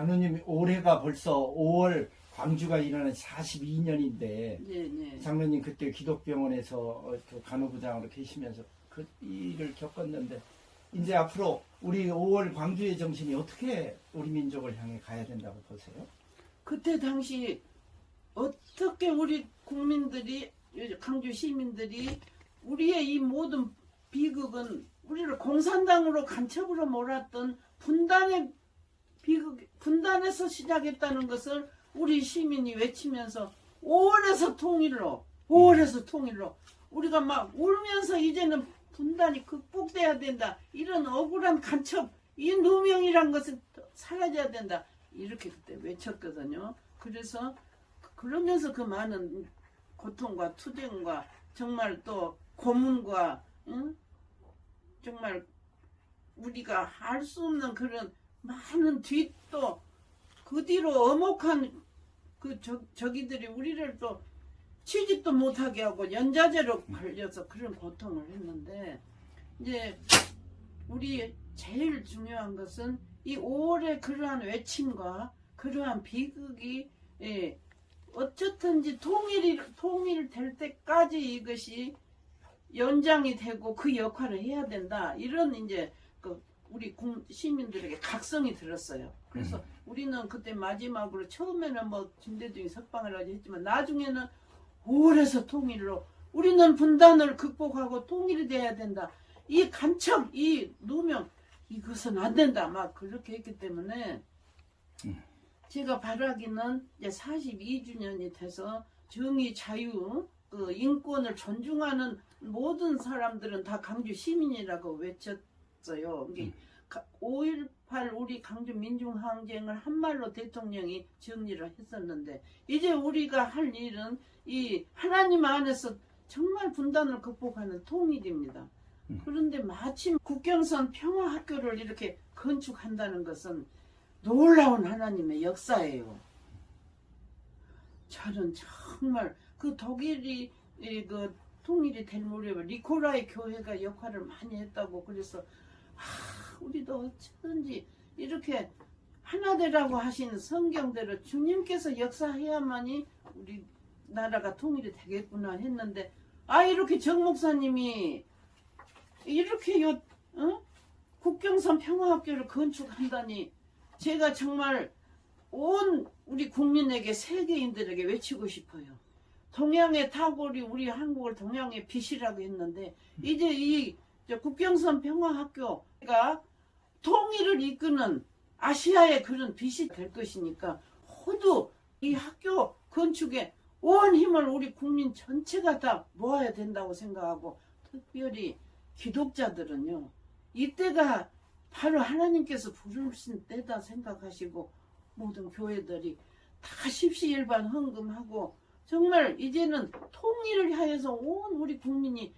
장로님 올해가 벌써 5월 광주가 일어난 42년인데 네, 네. 장로님 그때 기독병원에서 어, 그 간호부장으로 계시면서 그 일을 겪었는데 이제 앞으로 우리 5월 광주의 정신이 어떻게 우리 민족을 향해 가야 된다고 보세요? 그때 당시 어떻게 우리 국민들이 강주 시민들이 우리의 이 모든 비극은 우리를 공산당으로 간첩으로 몰았던 분단의 비극 분단에서 시작했다는 것을 우리 시민이 외치면서 5월에서 통일로 5월에서 통일로 우리가 막 울면서 이제는 분단이 극복돼야 된다. 이런 억울한 간첩 이 누명이란 것은 사라져야 된다. 이렇게 그때 외쳤거든요. 그래서 그러면서 그 많은 고통과 투쟁과 정말 또 고문과 응? 정말 우리가 할 수 없는 그런 많은 뒤또 그 뒤로 어목한 그 저, 저기들이 우리를 또 취직도 못하게 하고 연자제로 걸려서 그런 고통을 했는데 이제 우리 제일 중요한 것은 이 5월의 그러한 외침과 그러한 비극이 예, 어쨌든지 통일이 통일될 때까지 이것이 연장이 되고 그 역할을 해야 된다. 이런 이제 그 우리 국- 시민들에게 각성이 들었어요. 그래서 우리는 그때 마지막으로 처음에는 뭐 김대중이 석방을 하지 했지만 나중에는 5월에서 통일로 우리는 분단을 극복하고 통일이 돼야 된다. 이 간첩, 이 누명 이것은 안 된다. 막 그렇게 했기 때문에 제가 바라기는 이제 42주년이 돼서 정의, 자유, 그 인권을 존중하는 모든 사람들은 다 강주 시민이라고 외쳤 어요. 이게 5.18 우리 강주 민중항쟁을 한말로 대통령이 정리를 했었는데 이제 우리가 할 일은 이 하나님 안에서 정말 분단을 극복하는 통일입니다. 그런데 마침 국경선 평화학교를 이렇게 건축한다는 것은 놀라운 하나님의 역사예요. 저는 정말 그 독일이 이그 통일이 될 무렵에 리코라이 교회가 역할을 많이 했다고 그래서 아, 우리도 어쩌든지 이렇게 하나 되라고 하신 성경대로 주님께서 역사해야만이 우리 나라가 통일이 되겠구나 했는데 아 이렇게 정 목사님이 이렇게 요 어? 국경선 평화학교를 건축한다니 제가 정말 온 우리 국민에게 세계인들에게 외치고 싶어요. 동양의 타골이 우리 한국을 동양의 빛이라고 했는데 이제 이 국경선 평화학교 가 통일을 이끄는 아시아의 그런 빛이 될 것이니까 모두 이 학교 건축에 온 힘을 우리 국민 전체가 다 모아야 된다고 생각하고 특별히 기독자들은요 이때가 바로 하나님께서 부르신 때다 생각하시고 모든 교회들이 다 십시일반 헌금하고 정말 이제는 통일을 하여서 온 우리 국민이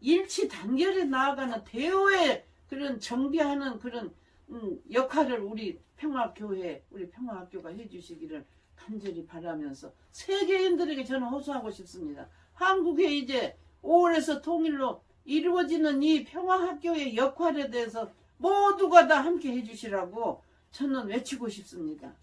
일치 단결에 나아가는 대오의 그런 정비하는 그런 음, 역할을 우리 평화교회 우리 평화학교가 해주시기를 간절히 바라면서 세계인들에게 저는 호소하고 싶습니다. 한국에 이제 5월에서 통일로 이루어지는 이 평화학교의 역할에 대해서 모두가 다 함께 해주시라고 저는 외치고 싶습니다.